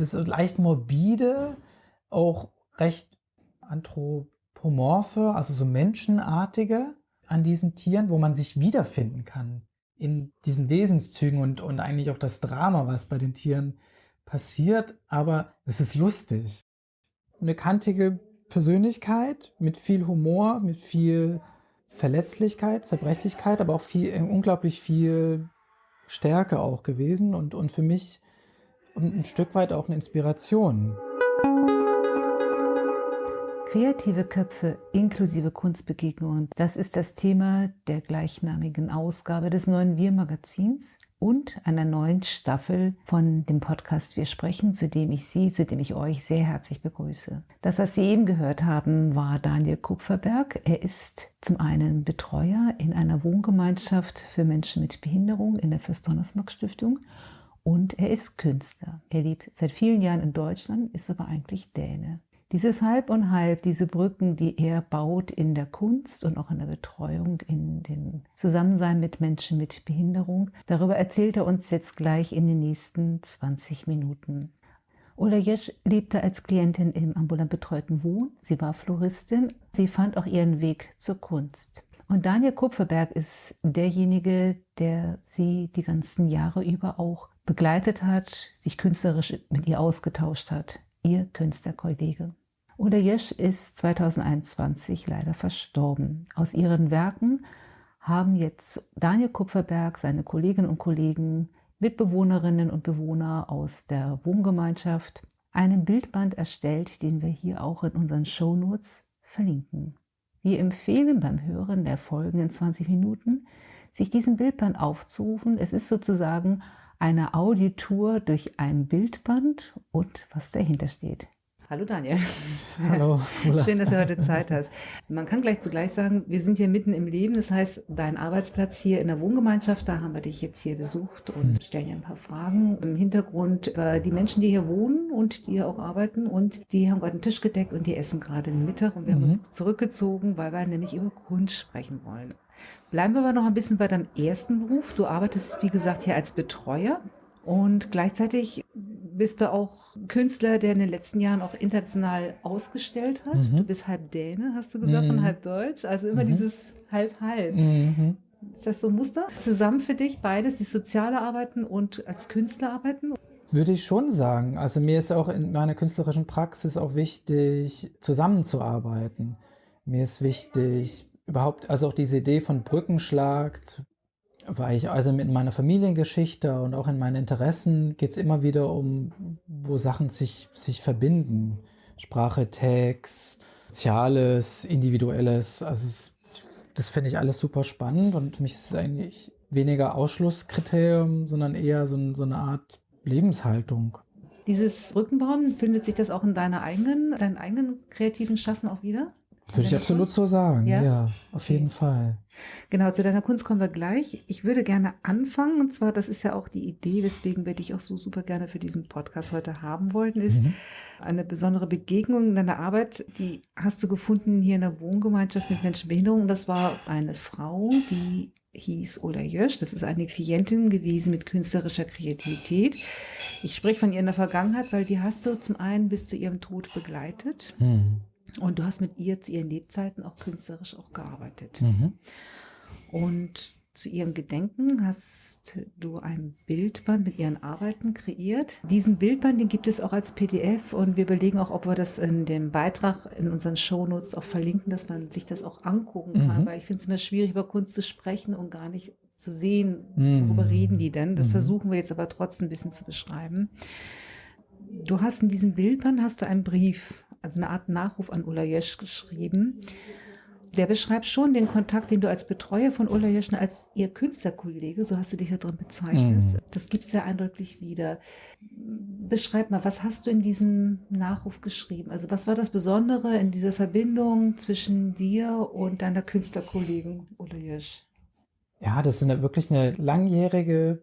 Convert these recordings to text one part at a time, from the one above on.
es ist leicht morbide, auch recht anthropomorphe, also so menschenartige an diesen Tieren, wo man sich wiederfinden kann in diesen Wesenszügen und, und eigentlich auch das Drama, was bei den Tieren passiert, aber es ist lustig. Eine kantige Persönlichkeit mit viel Humor, mit viel Verletzlichkeit, Zerbrechlichkeit, aber auch viel, unglaublich viel Stärke auch gewesen und, und für mich ein Stück weit auch eine Inspiration. Kreative Köpfe inklusive Kunstbegegnungen, das ist das Thema der gleichnamigen Ausgabe des neuen Wir-Magazins und einer neuen Staffel von dem Podcast Wir sprechen, zu dem ich Sie, zu dem ich euch sehr herzlich begrüße. Das, was Sie eben gehört haben, war Daniel Kupferberg. Er ist zum einen Betreuer in einer Wohngemeinschaft für Menschen mit Behinderung in der Fürst-Donnersmarck-Stiftung und er ist Künstler. Er lebt seit vielen Jahren in Deutschland, ist aber eigentlich Däne. Dieses Halb und Halb, diese Brücken, die er baut in der Kunst und auch in der Betreuung, in dem Zusammensein mit Menschen mit Behinderung, darüber erzählt er uns jetzt gleich in den nächsten 20 Minuten. Ola Jesch lebte als Klientin im ambulant betreuten Wohn. Sie war Floristin. Sie fand auch ihren Weg zur Kunst. Und Daniel Kupferberg ist derjenige, der sie die ganzen Jahre über auch begleitet hat, sich künstlerisch mit ihr ausgetauscht hat. Ihr Künstlerkollege. Uda Jesch ist 2021 leider verstorben. Aus ihren Werken haben jetzt Daniel Kupferberg, seine Kolleginnen und Kollegen, Mitbewohnerinnen und Bewohner aus der Wohngemeinschaft einen Bildband erstellt, den wir hier auch in unseren Shownotes verlinken. Wir empfehlen beim Hören der folgenden 20 Minuten, sich diesen Bildband aufzurufen. Es ist sozusagen eine Auditour durch ein Bildband und was dahinter steht. Hallo Daniel. Hallo. Schön, dass du heute Zeit hast. Man kann gleich zugleich sagen, wir sind hier mitten im Leben. Das heißt, dein Arbeitsplatz hier in der Wohngemeinschaft, da haben wir dich jetzt hier besucht und mhm. stellen dir ein paar Fragen im Hintergrund über die Menschen, die hier wohnen und die hier auch arbeiten. Und die haben gerade einen Tisch gedeckt und die essen gerade Mittag. Und wir mhm. haben uns zurückgezogen, weil wir nämlich über Kunst sprechen wollen. Bleiben wir aber noch ein bisschen bei deinem ersten Beruf. Du arbeitest, wie gesagt, hier als Betreuer und gleichzeitig bist du auch Künstler, der in den letzten Jahren auch international ausgestellt hat. Mhm. Du bist halb Däne, hast du gesagt, mhm. und halb Deutsch. Also immer mhm. dieses halb-halb. Mhm. Ist das so ein Muster? Zusammen für dich beides, die soziale Arbeiten und als Künstler arbeiten? Würde ich schon sagen. Also mir ist auch in meiner künstlerischen Praxis auch wichtig, zusammenzuarbeiten. Mir ist wichtig, überhaupt, also auch diese Idee von Brückenschlag, weil ich also in meiner Familiengeschichte und auch in meinen Interessen geht es immer wieder um, wo Sachen sich, sich verbinden. Sprache, Text, Soziales, Individuelles. Also es, das finde ich alles super spannend und für mich ist es eigentlich weniger Ausschlusskriterium, sondern eher so, so eine Art Lebenshaltung. Dieses Rückenbauen, findet sich das auch in deiner eigenen, deinen eigenen kreativen Schaffen auch wieder? Würde ich absolut Kunst? so sagen, ja, ja auf okay. jeden Fall. Genau, zu deiner Kunst kommen wir gleich. Ich würde gerne anfangen, und zwar, das ist ja auch die Idee, weswegen wir dich auch so super gerne für diesen Podcast heute haben wollten, ist mhm. eine besondere Begegnung in deiner Arbeit, die hast du gefunden hier in der Wohngemeinschaft mit Menschen mit Behinderung. Das war eine Frau, die hieß Ola Jösch. Das ist eine Klientin gewesen mit künstlerischer Kreativität. Ich spreche von ihr in der Vergangenheit, weil die hast du zum einen bis zu ihrem Tod begleitet. Mhm. Und du hast mit ihr zu ihren Lebzeiten auch künstlerisch auch gearbeitet. Mhm. Und zu ihrem Gedenken hast du ein Bildband mit ihren Arbeiten kreiert. Diesen Bildband, den gibt es auch als PDF und wir überlegen auch, ob wir das in dem Beitrag in unseren Shownotes auch verlinken, dass man sich das auch angucken kann, mhm. weil ich finde es immer schwierig, über Kunst zu sprechen und gar nicht zu sehen, worüber mhm. reden die denn. Das mhm. versuchen wir jetzt aber trotzdem ein bisschen zu beschreiben. Du hast in diesem Bildband hast du einen Brief also eine Art Nachruf an Ulla Jösch geschrieben. Der beschreibt schon den Kontakt, den du als Betreuer von Ulla Jöschner, als ihr Künstlerkollege, so hast du dich da drin bezeichnet. Mhm. Das gibt es sehr eindrücklich wieder. Beschreib mal, was hast du in diesem Nachruf geschrieben? Also was war das Besondere in dieser Verbindung zwischen dir und deiner Künstlerkollegin Ulla Jösch? Ja, das ist eine, wirklich eine langjährige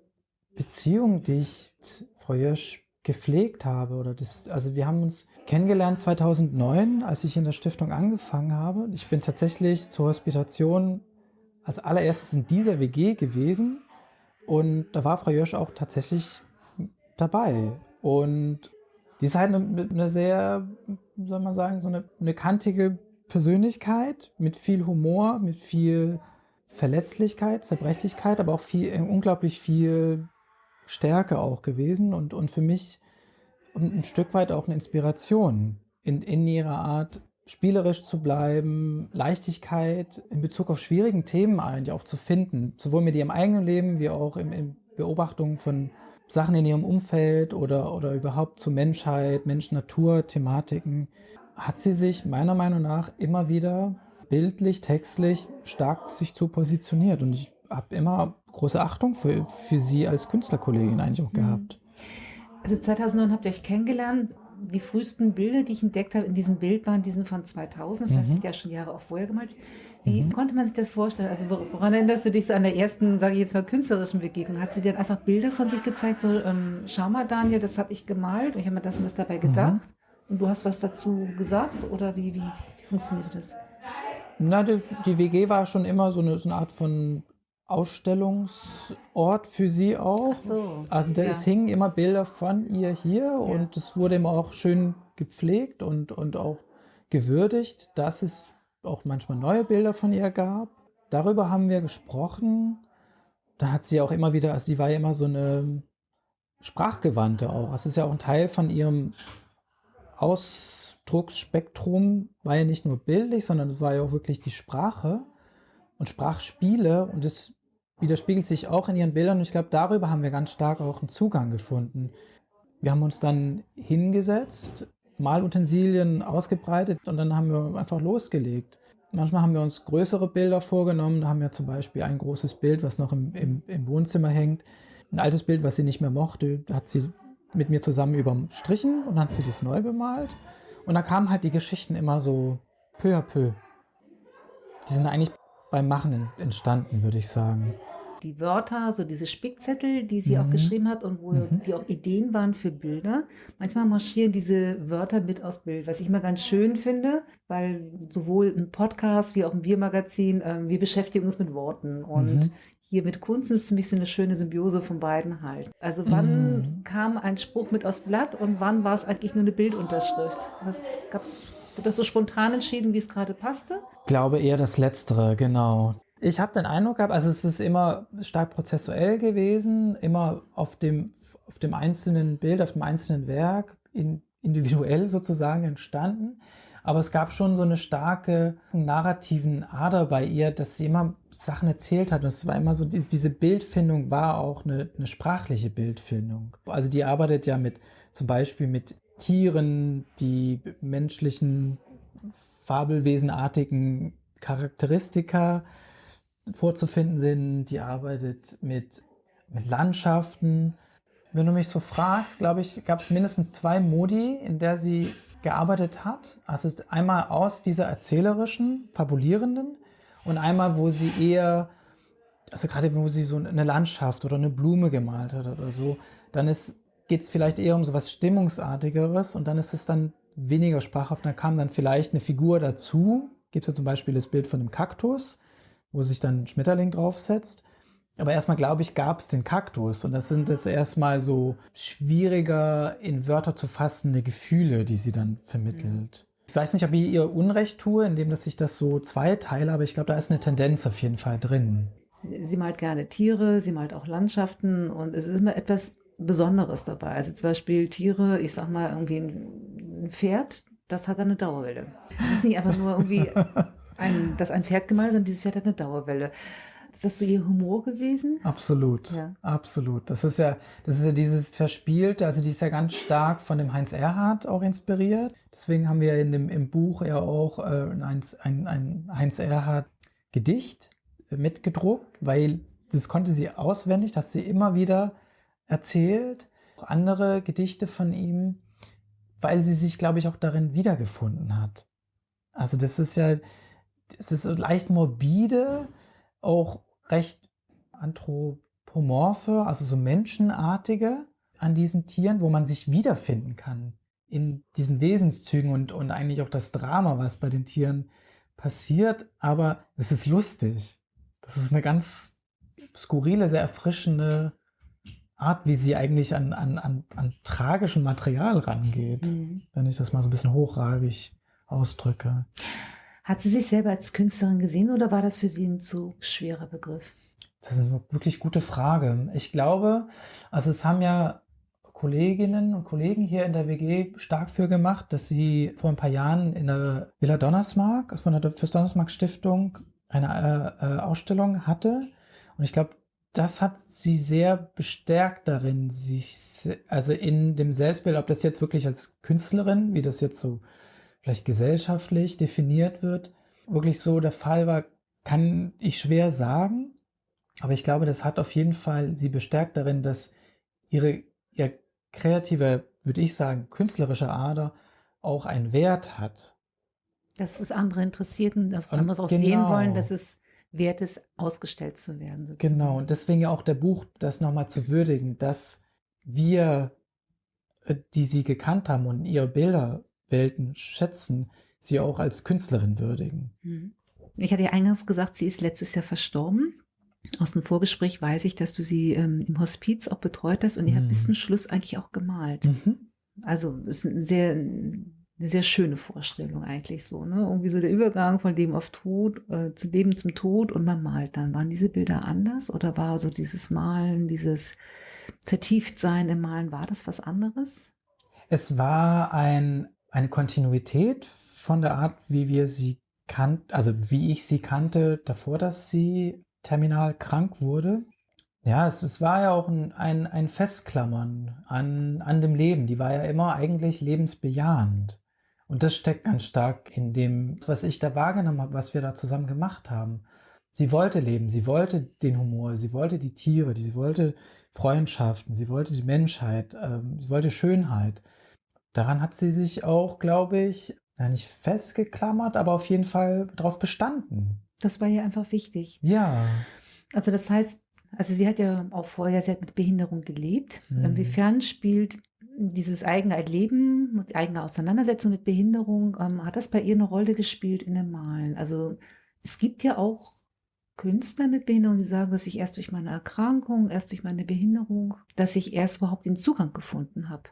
Beziehung, die ich Frau Jösch gepflegt habe. Oder das, also wir haben uns kennengelernt 2009, als ich in der Stiftung angefangen habe. Ich bin tatsächlich zur Hospitation als allererstes in dieser WG gewesen und da war Frau Jösch auch tatsächlich dabei. Und Die ist halt eine, eine sehr, soll man sagen, so eine, eine kantige Persönlichkeit mit viel Humor, mit viel Verletzlichkeit, Zerbrechlichkeit, aber auch viel, unglaublich viel Stärke auch gewesen und, und für mich ein Stück weit auch eine Inspiration in, in ihrer Art, spielerisch zu bleiben, Leichtigkeit in Bezug auf schwierigen Themen eigentlich auch zu finden, sowohl mit ihrem eigenen Leben wie auch in, in Beobachtungen von Sachen in ihrem Umfeld oder, oder überhaupt zur Menschheit, Mensch-Natur-Thematiken, hat sie sich meiner Meinung nach immer wieder bildlich, textlich stark sich zu positioniert. Und ich habe immer große Achtung für, für sie als Künstlerkollegin eigentlich auch mhm. gehabt. Also 2009 habt ihr euch kennengelernt. Die frühesten Bilder, die ich entdeckt habe in diesem Bild, waren diesen von 2000. Das heißt, mhm. ja schon Jahre auch vorher gemalt. Wie mhm. konnte man sich das vorstellen? Also woran erinnerst du dich so an der ersten, sage ich jetzt mal, künstlerischen Begegnung? Hat sie dir einfach Bilder von sich gezeigt? So, ähm, schau mal, Daniel, das habe ich gemalt. Und ich habe mir das und das dabei mhm. gedacht. Und du hast was dazu gesagt? Oder wie, wie, wie funktionierte das? Na, die, die, WG war schon immer so eine, so eine Art von Ausstellungsort für sie auch. So. Also da, ja. es hingen immer Bilder von ihr hier ja. und es wurde immer auch schön gepflegt und, und auch gewürdigt, dass es auch manchmal neue Bilder von ihr gab. Darüber haben wir gesprochen. Da hat sie auch immer wieder, also sie war ja immer so eine Sprachgewandte auch. Das ist ja auch ein Teil von ihrem Ausdrucksspektrum, war ja nicht nur bildlich, sondern es war ja auch wirklich die Sprache und Sprachspiele und es widerspiegelt sich auch in ihren Bildern und ich glaube, darüber haben wir ganz stark auch einen Zugang gefunden. Wir haben uns dann hingesetzt, Malutensilien ausgebreitet und dann haben wir einfach losgelegt. Manchmal haben wir uns größere Bilder vorgenommen. Da haben wir zum Beispiel ein großes Bild, was noch im, im, im Wohnzimmer hängt. Ein altes Bild, was sie nicht mehr mochte, hat sie mit mir zusammen überstrichen und hat sie das neu bemalt. Und da kamen halt die Geschichten immer so peu à peu. Die sind eigentlich beim Machen entstanden, würde ich sagen. Die Wörter, so diese Spickzettel, die sie mhm. auch geschrieben hat und wo mhm. die auch Ideen waren für Bilder. Manchmal marschieren diese Wörter mit aus Bild, was ich immer ganz schön finde, weil sowohl ein Podcast wie auch ein Wir-Magazin, äh, wir beschäftigen uns mit Worten und mhm. hier mit Kunst ist für mich so eine schöne Symbiose von beiden halt. Also wann mhm. kam ein Spruch mit aus Blatt und wann war es eigentlich nur eine Bildunterschrift? Was gab's Wurde das so spontan entschieden, wie es gerade passte? Ich glaube eher das Letztere, genau. Ich habe den Eindruck gehabt, also es ist immer stark prozessuell gewesen, immer auf dem, auf dem einzelnen Bild, auf dem einzelnen Werk, in, individuell sozusagen entstanden. Aber es gab schon so eine starke narrativen Ader bei ihr, dass sie immer Sachen erzählt hat. Und es war immer so, diese Bildfindung war auch eine, eine sprachliche Bildfindung. Also die arbeitet ja mit zum Beispiel mit Tieren, die menschlichen, fabelwesenartigen Charakteristika vorzufinden sind. Die arbeitet mit, mit Landschaften. Wenn du mich so fragst, glaube ich, gab es mindestens zwei Modi, in der sie gearbeitet hat. Also es ist einmal aus dieser erzählerischen, fabulierenden und einmal, wo sie eher, also gerade wo sie so eine Landschaft oder eine Blume gemalt hat oder so, dann geht es vielleicht eher um so was Stimmungsartigeres und dann ist es dann weniger sprachhaft. Da kam dann vielleicht eine Figur dazu. Gibt es ja zum Beispiel das Bild von einem Kaktus, wo sich dann ein Schmetterling draufsetzt. Aber erstmal, glaube ich, gab es den Kaktus. Und das sind es erstmal so schwieriger in Wörter zu fassende Gefühle, die sie dann vermittelt. Ich weiß nicht, ob ich ihr Unrecht tue, indem dass ich das so zweiteile, aber ich glaube, da ist eine Tendenz auf jeden Fall drin. Sie, sie malt gerne Tiere, sie malt auch Landschaften und es ist immer etwas Besonderes dabei. Also zum Beispiel Tiere, ich sag mal irgendwie ein Pferd, das hat eine Dauerwelle. Es ist nicht einfach nur irgendwie ein, dass ein Pferd gemalt, sondern dieses Pferd hat eine Dauerwelle. Ist das so Ihr Humor gewesen? Absolut, ja. absolut. Das ist ja, das ist ja dieses Verspielte, also die ist ja ganz stark von dem Heinz Erhardt auch inspiriert. Deswegen haben wir in dem, im Buch ja auch äh, ein, ein, ein Heinz Erhardt Gedicht mitgedruckt, weil das konnte sie auswendig, dass sie immer wieder erzählt, andere Gedichte von ihm, weil sie sich, glaube ich, auch darin wiedergefunden hat. Also das ist ja, es ist leicht morbide, auch recht anthropomorphe, also so menschenartige an diesen Tieren, wo man sich wiederfinden kann in diesen Wesenszügen und, und eigentlich auch das Drama, was bei den Tieren passiert. Aber es ist lustig. Das ist eine ganz skurrile, sehr erfrischende Art, wie sie eigentlich an, an, an, an tragischem Material rangeht, mhm. wenn ich das mal so ein bisschen hochragig ausdrücke. Hat sie sich selber als Künstlerin gesehen oder war das für sie ein zu schwerer Begriff? Das ist eine wirklich gute Frage. Ich glaube, also es haben ja Kolleginnen und Kollegen hier in der WG stark für gemacht, dass sie vor ein paar Jahren in der Villa Donnersmark, also von der Fürst Donnersmark Stiftung, eine äh, äh, Ausstellung hatte. Und ich glaube, das hat sie sehr bestärkt darin, sich, also in dem Selbstbild, ob das jetzt wirklich als Künstlerin, wie das jetzt so vielleicht gesellschaftlich definiert wird, wirklich so der Fall war, kann ich schwer sagen. Aber ich glaube, das hat auf jeden Fall sie bestärkt darin, dass ihre, ihr kreative, würde ich sagen, künstlerische Ader auch einen Wert hat. Dass es andere interessiert und dass andere auch genau. sehen wollen, dass es wert ist, ausgestellt zu werden. Sozusagen. Genau, und deswegen ja auch der Buch, das nochmal zu würdigen, dass wir, äh, die sie gekannt haben und ihre Bilderwelten schätzen, sie auch als Künstlerin würdigen. Hm. Ich hatte ja eingangs gesagt, sie ist letztes Jahr verstorben. Aus dem Vorgespräch weiß ich, dass du sie ähm, im Hospiz auch betreut hast und ihr mhm. habt bis zum Schluss eigentlich auch gemalt. Mhm. Also es ist ein sehr, eine sehr schöne Vorstellung eigentlich so. Ne? Irgendwie so der Übergang von Leben auf Tod äh, zu Leben zum Tod und man malt dann. Waren diese Bilder anders oder war so dieses Malen, dieses Vertieftsein im Malen, war das was anderes? Es war ein, eine Kontinuität von der Art, wie wir sie kannten, also wie ich sie kannte, davor, dass sie terminal krank wurde. Ja, es, es war ja auch ein, ein, ein Festklammern an, an dem Leben. Die war ja immer eigentlich lebensbejahend. Und das steckt ganz stark in dem, was ich da wahrgenommen habe, was wir da zusammen gemacht haben. Sie wollte leben, sie wollte den Humor, sie wollte die Tiere, sie wollte Freundschaften, sie wollte die Menschheit, ähm, sie wollte Schönheit. Daran hat sie sich auch, glaube ich, ja nicht festgeklammert, aber auf jeden Fall darauf bestanden. Das war ja einfach wichtig. Ja. Also das heißt, also sie hat ja auch vorher, sie hat mit Behinderung gelebt. Mhm. Inwiefern spielt dieses eigene Erleben, die eigene Auseinandersetzung mit Behinderung, ähm, hat das bei ihr eine Rolle gespielt in dem Malen? Also es gibt ja auch Künstler mit Behinderung, die sagen, dass ich erst durch meine Erkrankung, erst durch meine Behinderung, dass ich erst überhaupt den Zugang gefunden habe.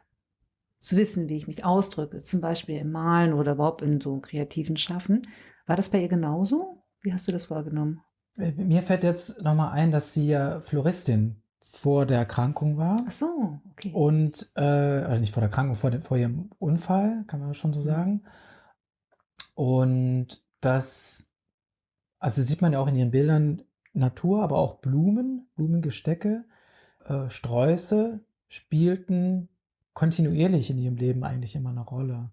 Zu wissen, wie ich mich ausdrücke, zum Beispiel im Malen oder überhaupt in so kreativen Schaffen. War das bei ihr genauso? Wie hast du das wahrgenommen? Äh, mir fällt jetzt nochmal ein, dass sie ja Floristin vor der Erkrankung war. Ach so, okay. Und, äh, also nicht vor der Erkrankung, vor, dem, vor ihrem Unfall, kann man schon so mhm. sagen. Und das, also sieht man ja auch in ihren Bildern Natur, aber auch Blumen, Blumengestecke, äh, Sträuße spielten kontinuierlich in ihrem Leben eigentlich immer eine Rolle.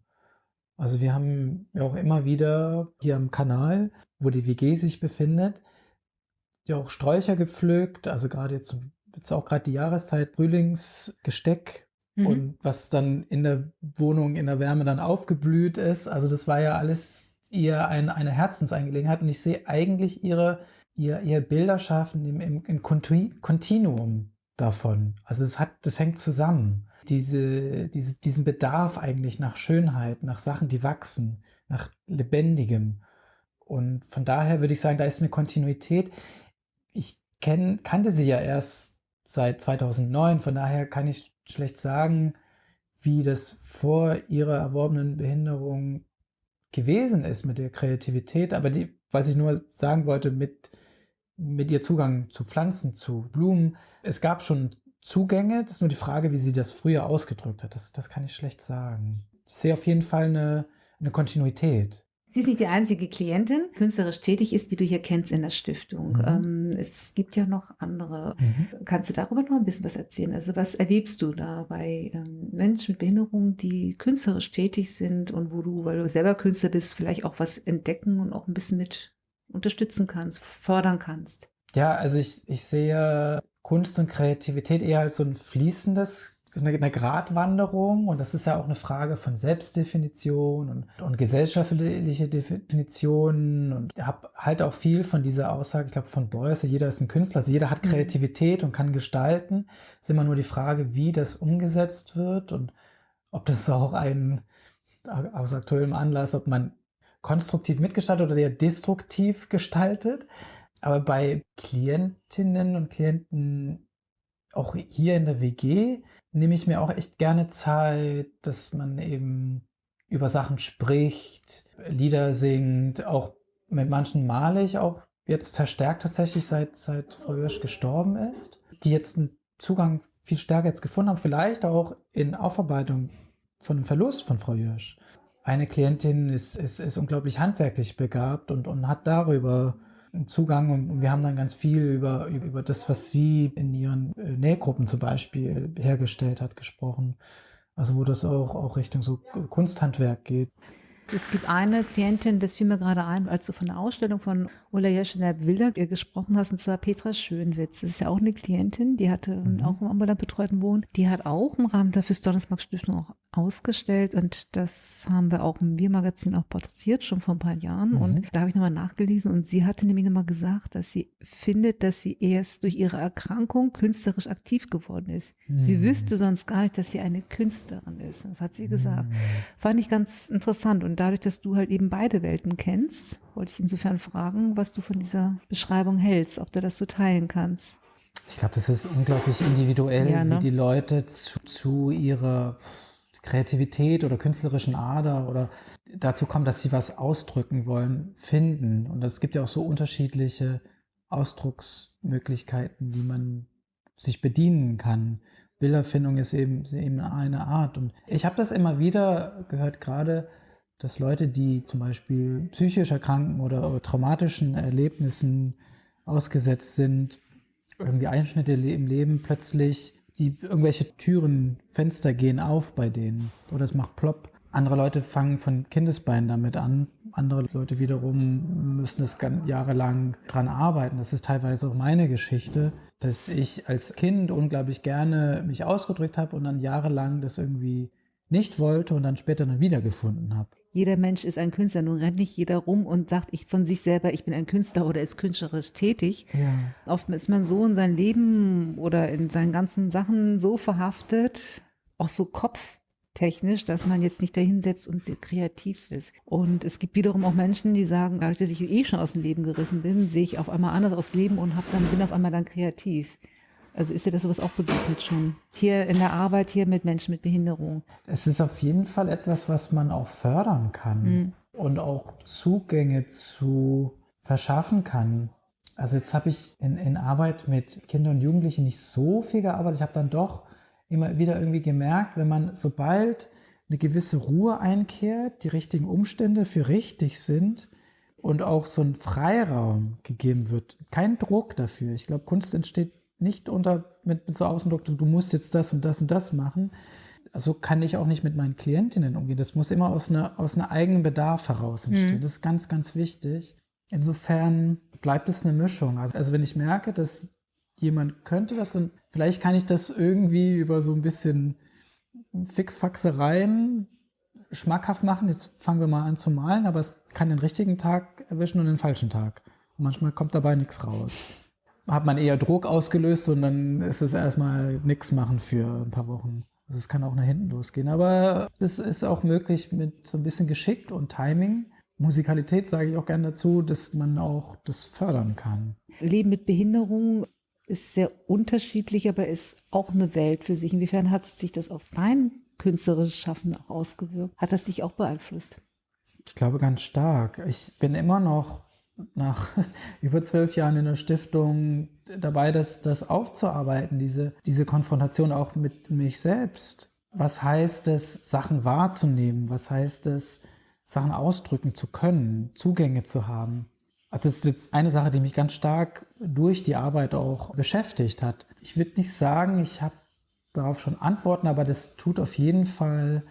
Also wir haben ja auch immer wieder hier am Kanal, wo die WG sich befindet, ja auch Sträucher gepflückt, also gerade jetzt, jetzt auch gerade die Jahreszeit, Frühlingsgesteck mhm. und was dann in der Wohnung in der Wärme dann aufgeblüht ist. Also das war ja alles ihr ein, eine Herzensangelegenheit und ich sehe eigentlich ihre, ihr, ihr Bilderschaffen im, im, im Kontinuum davon. Also das hat, das hängt zusammen diese, diese, diesen Bedarf eigentlich nach Schönheit, nach Sachen, die wachsen, nach Lebendigem. Und von daher würde ich sagen, da ist eine Kontinuität. Ich kenn, kannte sie ja erst seit 2009, von daher kann ich schlecht sagen, wie das vor ihrer erworbenen Behinderung gewesen ist mit der Kreativität. Aber die, was ich nur sagen wollte, mit, mit ihr Zugang zu Pflanzen, zu Blumen, es gab schon Zugänge. Das ist nur die Frage, wie sie das früher ausgedrückt hat. Das, das kann ich schlecht sagen. Ich sehe auf jeden Fall eine, eine Kontinuität. Sie ist nicht die einzige Klientin, künstlerisch tätig ist, die du hier kennst in der Stiftung. Mhm. Ähm, es gibt ja noch andere. Mhm. Kannst du darüber noch ein bisschen was erzählen? Also was erlebst du da bei ähm, Menschen mit Behinderung, die künstlerisch tätig sind und wo du, weil du selber Künstler bist, vielleicht auch was entdecken und auch ein bisschen mit unterstützen kannst, fördern kannst? Ja, also ich, ich sehe Kunst und Kreativität eher als so ein fließendes, eine, eine Gratwanderung. Und das ist ja auch eine Frage von Selbstdefinition und, und gesellschaftliche Definitionen. Und ich habe halt auch viel von dieser Aussage, ich glaube, von Beuys, jeder ist ein Künstler, also jeder hat mhm. Kreativität und kann gestalten. Es ist immer nur die Frage, wie das umgesetzt wird und ob das auch ein, aus aktuellem Anlass, ob man konstruktiv mitgestaltet oder eher destruktiv gestaltet. Aber bei Klientinnen und Klienten auch hier in der WG nehme ich mir auch echt gerne Zeit, dass man eben über Sachen spricht, Lieder singt, auch mit manchen male ich auch jetzt verstärkt tatsächlich seit, seit Frau Hirsch gestorben ist, die jetzt einen Zugang viel stärker jetzt gefunden haben, vielleicht auch in Aufarbeitung von dem Verlust von Frau Hirsch. Eine Klientin ist, ist, ist unglaublich handwerklich begabt und, und hat darüber Zugang und wir haben dann ganz viel über, über das, was sie in ihren äh, Nähgruppen zum Beispiel hergestellt hat, gesprochen. Also wo das auch, auch Richtung so Kunsthandwerk geht. Es gibt eine Klientin, das fiel mir gerade ein, als du von der Ausstellung von Ulla Jeschener Wilder gesprochen hast, und zwar Petra Schönwitz. Das ist ja auch eine Klientin, die hatte mhm. auch im ambulant betreuten Wohnen. Die hat auch im Rahmen der Fürs Stiftung auch ausgestellt und das haben wir auch im Wir-Magazin auch porträtiert, schon vor ein paar Jahren. Mhm. Und da habe ich nochmal nachgelesen und sie hatte nämlich nochmal gesagt, dass sie findet, dass sie erst durch ihre Erkrankung künstlerisch aktiv geworden ist. Mhm. Sie wüsste sonst gar nicht, dass sie eine Künstlerin ist. Das hat sie gesagt. Mhm. Fand ich ganz interessant. Und dadurch, dass du halt eben beide Welten kennst, wollte ich insofern fragen, was du von dieser Beschreibung hältst, ob du das so teilen kannst. Ich glaube, das ist unglaublich individuell, ja, ne? wie die Leute zu, zu ihrer Kreativität oder künstlerischen Ader oder dazu kommen, dass sie was ausdrücken wollen, finden. Und es gibt ja auch so unterschiedliche Ausdrucksmöglichkeiten, die man sich bedienen kann. Bilderfindung ist eben, ist eben eine Art. Und ich habe das immer wieder gehört, gerade, dass Leute, die zum Beispiel psychisch erkranken oder, traumatischen Erlebnissen ausgesetzt sind, irgendwie Einschnitte im Leben plötzlich die irgendwelche Türen, Fenster gehen auf bei denen oder es macht plopp. Andere Leute fangen von Kindesbeinen damit an. Andere Leute wiederum müssen es jahrelang dran arbeiten. Das ist teilweise auch meine Geschichte, dass ich als Kind unglaublich gerne mich ausgedrückt habe und dann jahrelang das irgendwie nicht wollte und dann später dann wiedergefunden habe jeder Mensch ist ein Künstler. Nun rennt nicht jeder rum und sagt ich von sich selber, ich bin ein Künstler oder ist künstlerisch tätig. Ja. Oft ist man so in sein Leben oder in seinen ganzen Sachen so verhaftet, auch so kopftechnisch, dass man jetzt nicht dahinsetzt und kreativ ist. Und es gibt wiederum auch Menschen, die sagen, dadurch, dass ich eh schon aus dem Leben gerissen bin, sehe ich auf einmal anders aus Leben und hab dann, bin auf einmal dann kreativ. Also ist dir das sowas auch begegnet schon? Hier in der Arbeit hier mit Menschen mit Behinderung? Es ist auf jeden Fall etwas, was man auch fördern kann mhm. und auch Zugänge zu verschaffen kann. Also jetzt habe ich in, in Arbeit mit Kindern und Jugendlichen nicht so viel gearbeitet. Ich habe dann doch immer wieder irgendwie gemerkt, wenn man sobald eine gewisse Ruhe einkehrt, die richtigen Umstände für richtig sind und auch so ein Freiraum gegeben wird, kein Druck dafür. Ich glaube, Kunst entsteht nicht unter, mit, mit so Außendruck, du, musst jetzt das und das und das machen. So kann ich auch nicht mit meinen Klientinnen umgehen. Das muss immer aus, einer, aus einem eigenen Bedarf heraus entstehen. Mhm. Das ist ganz, ganz wichtig. Insofern bleibt es eine Mischung. Also, also wenn ich merke, dass jemand könnte das, dann vielleicht kann ich das irgendwie über so ein bisschen Fixfaxereien schmackhaft machen. Jetzt fangen wir mal an zu malen, aber es kann den richtigen Tag erwischen und den falschen Tag. Und manchmal kommt dabei nichts raus hat man eher Druck ausgelöst und dann ist es erstmal nichts machen für ein paar Wochen. Also es kann auch nach hinten losgehen. Aber es ist auch möglich mit so ein bisschen Geschick und Timing. Musikalität sage ich auch gerne dazu, dass man auch das fördern kann. Leben mit Behinderung ist sehr unterschiedlich, aber ist auch eine Welt für sich. Inwiefern hat sich das auf dein künstlerisches Schaffen auch ausgewirkt? Hat das dich auch beeinflusst? Ich glaube ganz stark. Ich bin immer noch nach über zwölf Jahren in der Stiftung dabei, das, das aufzuarbeiten, diese, diese Konfrontation auch mit mich selbst. Was heißt es, Sachen wahrzunehmen? Was heißt es, Sachen ausdrücken zu können, Zugänge zu haben? Also es ist jetzt eine Sache, die mich ganz stark durch die Arbeit auch beschäftigt hat. Ich würde nicht sagen, ich habe darauf schon Antworten, aber das tut auf jeden Fall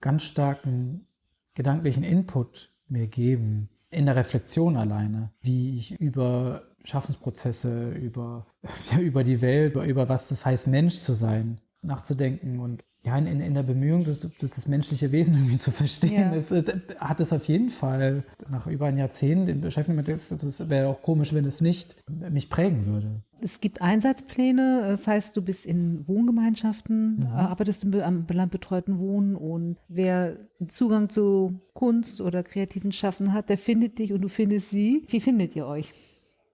ganz starken gedanklichen Input mir geben. In der Reflexion alleine, wie ich über Schaffensprozesse, über, ja, über die Welt, über, über was es heißt, Mensch zu sein, nachzudenken und ja, in, in der Bemühung, das, das menschliche Wesen irgendwie zu verstehen, ja. es, hat es auf jeden Fall nach über ein Jahrzehnt in Beschäftigung mit das, das wäre auch komisch, wenn es nicht mich prägen würde. Es gibt Einsatzpläne, das heißt, du bist in Wohngemeinschaften, ja. Mhm. arbeitest du am betreuten Wohnen und wer Zugang zu Kunst oder kreativen Schaffen hat, der findet dich und du findest sie. Wie findet ihr euch?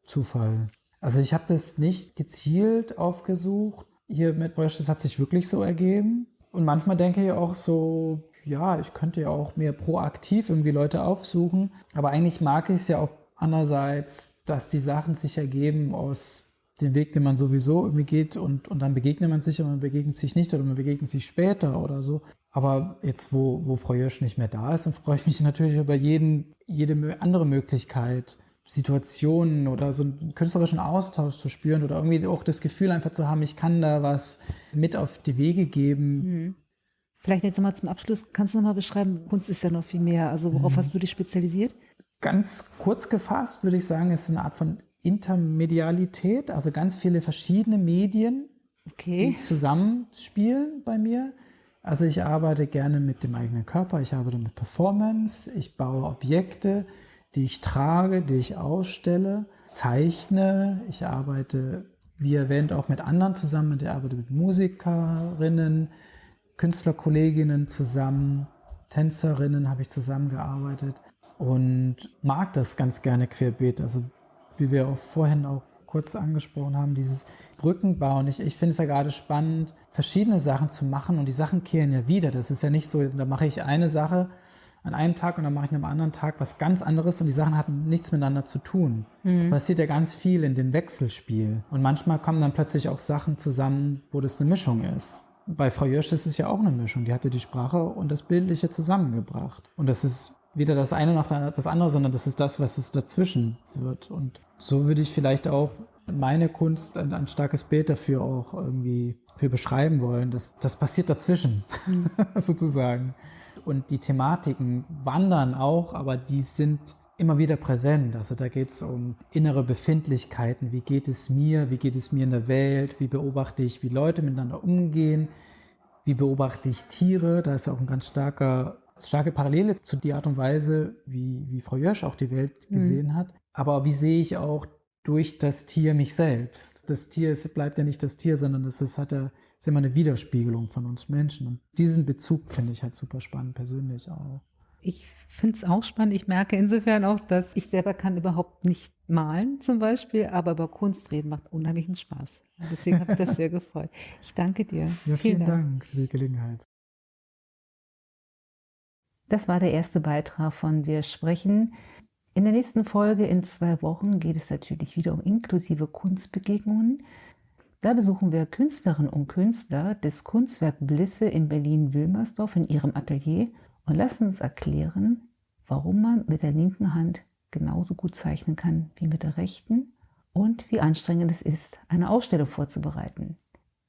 Zufall. Also ich habe das nicht gezielt aufgesucht, hier mit Brösch, das hat sich wirklich so ergeben. Und manchmal denke ich auch so, ja, ich könnte ja auch mehr proaktiv irgendwie Leute aufsuchen. Aber eigentlich mag ich es ja auch andererseits, dass die Sachen sich ergeben aus dem Weg, den man sowieso irgendwie geht und, und dann begegnet man sich und man begegnet sich nicht oder man begegnet sich später oder so. Aber jetzt, wo, wo Frau Jösch nicht mehr da ist, dann freue ich mich natürlich über jeden, jede andere Möglichkeit, Situationen oder so einen künstlerischen Austausch zu spüren oder irgendwie auch das Gefühl einfach zu haben, ich kann da was mit auf die Wege geben. Mhm. Vielleicht jetzt nochmal zum Abschluss, kannst du nochmal beschreiben, Kunst ist ja noch viel mehr, also worauf mhm. hast du dich spezialisiert? Ganz kurz gefasst würde ich sagen, es ist eine Art von Intermedialität, also ganz viele verschiedene Medien, okay. die zusammenspielen bei mir. Also ich arbeite gerne mit dem eigenen Körper, ich arbeite mit Performance, ich baue Objekte, die ich trage, die ich ausstelle, zeichne, ich arbeite, wie erwähnt, auch mit anderen zusammen, ich arbeite mit Musikerinnen, Künstlerkolleginnen zusammen, Tänzerinnen habe ich zusammengearbeitet und mag das ganz gerne querbeet. Also wie wir auch vorhin auch kurz angesprochen haben, dieses Brückenbauen. Ich, ich finde es ja gerade spannend, verschiedene Sachen zu machen und die Sachen kehren ja wieder. Das ist ja nicht so, da mache ich eine Sache an einem Tag und dann mache ich einem anderen Tag was ganz anderes und die Sachen hatten nichts miteinander zu tun. Mhm. Passiert ja ganz viel in dem Wechselspiel. Und manchmal kommen dann plötzlich auch Sachen zusammen, wo das eine Mischung ist. Bei Frau Jösch ist es ja auch eine Mischung. Die hatte die Sprache und das Bildliche zusammengebracht. Und das ist weder das eine noch das andere, sondern das ist das, was es dazwischen wird. Und so würde ich vielleicht auch meine Kunst ein, ein starkes Bild dafür auch irgendwie für beschreiben wollen. Das, das passiert dazwischen, mhm. sozusagen. Und die Thematiken wandern auch, aber die sind immer wieder präsent. Also da geht es um innere Befindlichkeiten. Wie geht es mir? Wie geht es mir in der Welt? Wie beobachte ich, wie Leute miteinander umgehen? Wie beobachte ich Tiere? Da ist auch ein ganz starker starke Parallele zu der Art und Weise, wie, wie Frau Jösch auch die Welt mhm. gesehen mhm. hat. Aber wie sehe ich auch durch das Tier mich selbst? Das Tier es bleibt ja nicht das Tier, sondern es ist, hat ja, ist immer eine Widerspiegelung von uns Menschen. Und diesen Bezug finde ich halt super spannend, persönlich auch. Ich finde es auch spannend. Ich merke insofern auch, dass ich selber kann überhaupt nicht malen zum Beispiel, aber über Kunst reden macht unheimlichen Spaß. Deswegen habe ich das sehr gefreut. Ich danke dir. Ja, vielen, vielen Dank. Dank für die Gelegenheit. Das war der erste Beitrag von Wir sprechen. In der nächsten Folge in zwei Wochen geht es natürlich wieder um inklusive Kunstbegegnungen. Da besuchen wir Künstlerinnen und Künstler des Kunstwerk Blisse in Berlin-Wilmersdorf in ihrem Atelier und lassen uns erklären, warum man mit der linken Hand genauso gut zeichnen kann wie mit der rechten und wie anstrengend es ist, eine Ausstellung vorzubereiten.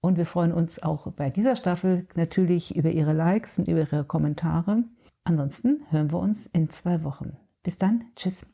Und wir freuen uns auch bei dieser Staffel natürlich über Ihre Likes und über Ihre Kommentare. Ansonsten hören wir uns in zwei Wochen. Bis dann, tschüss.